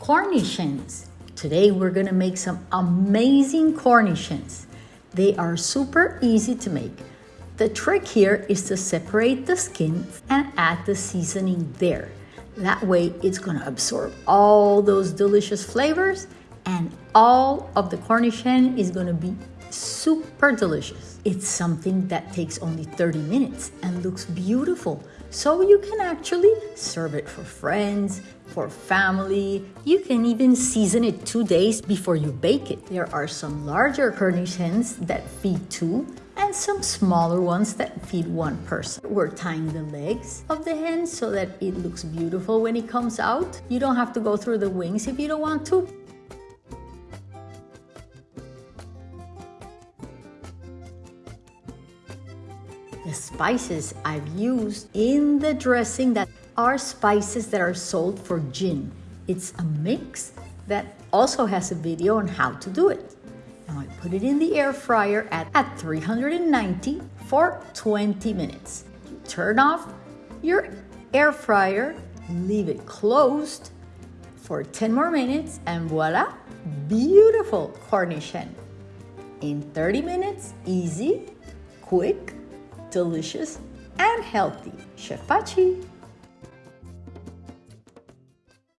Cornish hens. Today we're gonna make some amazing Cornish hens. They are super easy to make. The trick here is to separate the skin and add the seasoning there. That way it's gonna absorb all those delicious flavors and all of the Cornish hen is gonna be super delicious. It's something that takes only 30 minutes and looks beautiful. So you can actually serve it for friends, for family. You can even season it two days before you bake it. There are some larger Cornish hens that feed two and some smaller ones that feed one person. We're tying the legs of the hen so that it looks beautiful when it comes out. You don't have to go through the wings if you don't want to. The spices I've used in the dressing that are spices that are sold for gin. It's a mix that also has a video on how to do it. Now I put it in the air fryer at, at 390 for 20 minutes. Turn off your air fryer, leave it closed for 10 more minutes and voila, beautiful Cornish hen. In 30 minutes, easy, quick, delicious, and healthy. Chef Pachi!